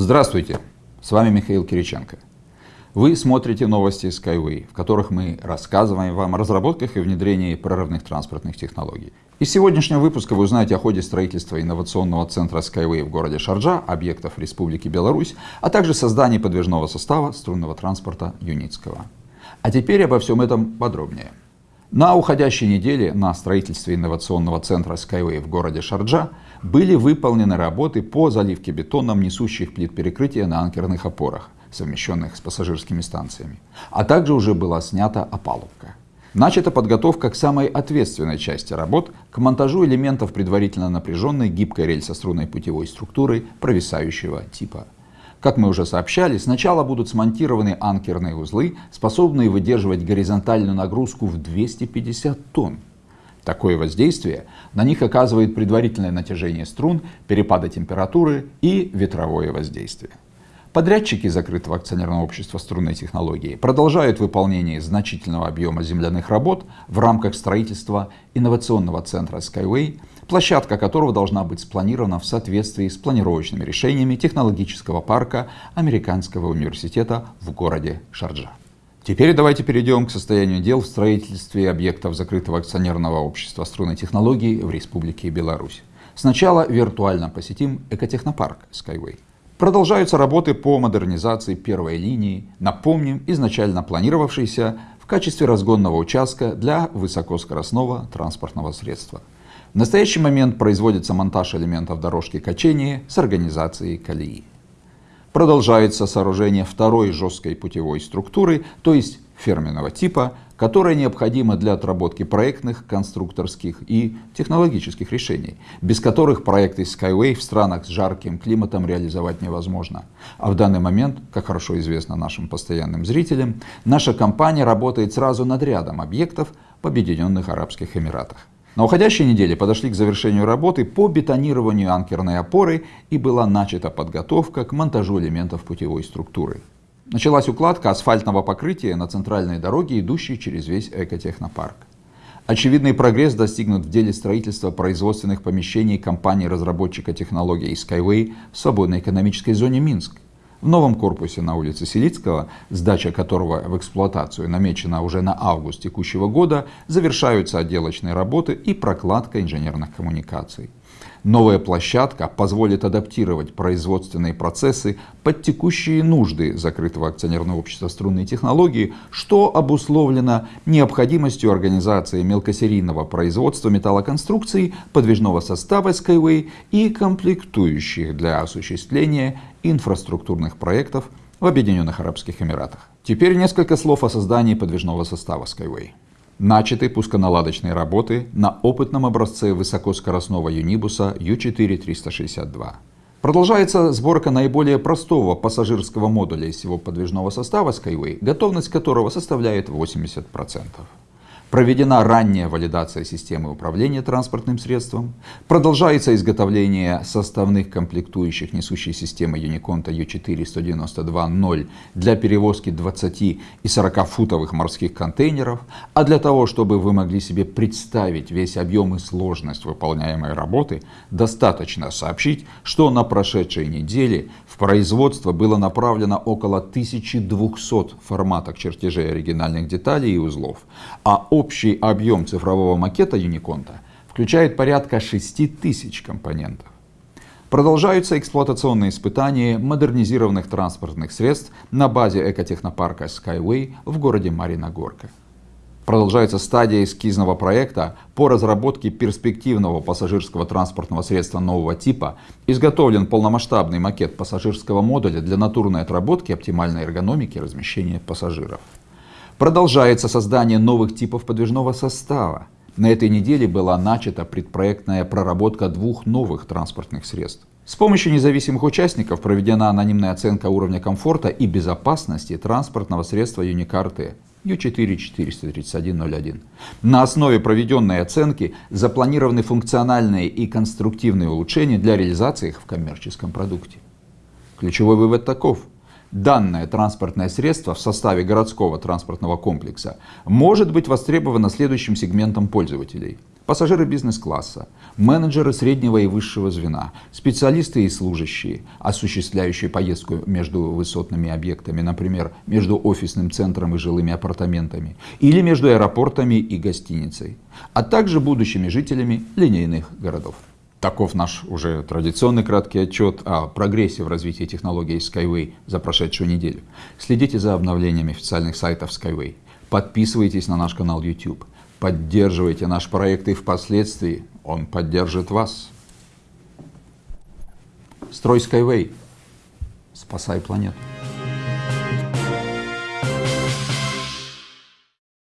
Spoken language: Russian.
Здравствуйте, с вами Михаил Кириченко. Вы смотрите новости Skyway, в которых мы рассказываем вам о разработках и внедрении прорывных транспортных технологий. Из сегодняшнего выпуска вы узнаете о ходе строительства инновационного центра Skyway в городе Шарджа, объектов Республики Беларусь, а также создании подвижного состава струнного транспорта Юницкого. А теперь обо всем этом подробнее. На уходящей неделе на строительстве инновационного центра Skyway в городе Шарджа были выполнены работы по заливке бетоном несущих плит перекрытия на анкерных опорах, совмещенных с пассажирскими станциями, а также уже была снята опалубка. Начата подготовка к самой ответственной части работ, к монтажу элементов предварительно напряженной гибкой рельсо-струнной путевой структуры провисающего типа. Как мы уже сообщали, сначала будут смонтированы анкерные узлы, способные выдерживать горизонтальную нагрузку в 250 тонн. Такое воздействие на них оказывает предварительное натяжение струн, перепады температуры и ветровое воздействие. Подрядчики закрытого акционерного общества струнной технологии продолжают выполнение значительного объема земляных работ в рамках строительства инновационного центра Skyway, площадка которого должна быть спланирована в соответствии с планировочными решениями технологического парка Американского университета в городе Шарджа. Теперь давайте перейдем к состоянию дел в строительстве объектов закрытого акционерного общества струнной технологии в Республике Беларусь. Сначала виртуально посетим экотехнопарк Skyway. Продолжаются работы по модернизации первой линии, напомним, изначально планировавшейся в качестве разгонного участка для высокоскоростного транспортного средства. В настоящий момент производится монтаж элементов дорожки качения с организацией колеи. Продолжается сооружение второй жесткой путевой структуры, то есть ферменного типа, которая необходима для отработки проектных, конструкторских и технологических решений, без которых проекты Skyway в странах с жарким климатом реализовать невозможно. А в данный момент, как хорошо известно нашим постоянным зрителям, наша компания работает сразу над рядом объектов в Объединенных Арабских Эмиратах. На уходящей неделе подошли к завершению работы по бетонированию анкерной опоры и была начата подготовка к монтажу элементов путевой структуры. Началась укладка асфальтного покрытия на центральной дороге, идущей через весь экотехнопарк. Очевидный прогресс достигнут в деле строительства производственных помещений компании-разработчика технологий Skyway в свободной экономической зоне Минск. В новом корпусе на улице Селицкого, сдача которого в эксплуатацию намечена уже на август текущего года, завершаются отделочные работы и прокладка инженерных коммуникаций. Новая площадка позволит адаптировать производственные процессы под текущие нужды закрытого акционерного общества струнные технологии, что обусловлено необходимостью организации мелкосерийного производства металлоконструкций, подвижного состава Skyway и комплектующих для осуществления инфраструктурных проектов в Объединенных Арабских Эмиратах. Теперь несколько слов о создании подвижного состава Skyway. Начаты пусконаладочные работы на опытном образце высокоскоростного юнибуса U4-362. Продолжается сборка наиболее простого пассажирского модуля из всего подвижного состава Skyway, готовность которого составляет 80%. Проведена ранняя валидация системы управления транспортным средством. Продолжается изготовление составных комплектующих несущей системы Uniconta U4-192.0 для перевозки 20 и 40 футовых морских контейнеров. А для того, чтобы вы могли себе представить весь объем и сложность выполняемой работы, достаточно сообщить, что на прошедшей неделе в производство было направлено около 1200 форматок чертежей оригинальных деталей и узлов, а общий объем цифрового макета Юниконта включает порядка 6000 компонентов. Продолжаются эксплуатационные испытания модернизированных транспортных средств на базе экотехнопарка Skyway в городе Мариногорка. Продолжается стадия эскизного проекта по разработке перспективного пассажирского транспортного средства нового типа. Изготовлен полномасштабный макет пассажирского модуля для натурной отработки оптимальной эргономики размещения пассажиров. Продолжается создание новых типов подвижного состава. На этой неделе была начата предпроектная проработка двух новых транспортных средств. С помощью независимых участников проведена анонимная оценка уровня комфорта и безопасности транспортного средства Unicarte U4-43101. На основе проведенной оценки запланированы функциональные и конструктивные улучшения для реализации их в коммерческом продукте. Ключевой вывод таков. Данное транспортное средство в составе городского транспортного комплекса может быть востребовано следующим сегментом пользователей. пассажиры бизнес-класса, менеджеры среднего и высшего звена, специалисты и служащие, осуществляющие поездку между высотными объектами, например, между офисным центром и жилыми апартаментами, или между аэропортами и гостиницей, а также будущими жителями линейных городов. Таков наш уже традиционный краткий отчет о прогрессе в развитии технологий Skyway за прошедшую неделю. Следите за обновлениями официальных сайтов Skyway. Подписывайтесь на наш канал YouTube. Поддерживайте наш проект и впоследствии он поддержит вас. Строй Skyway. Спасай планету.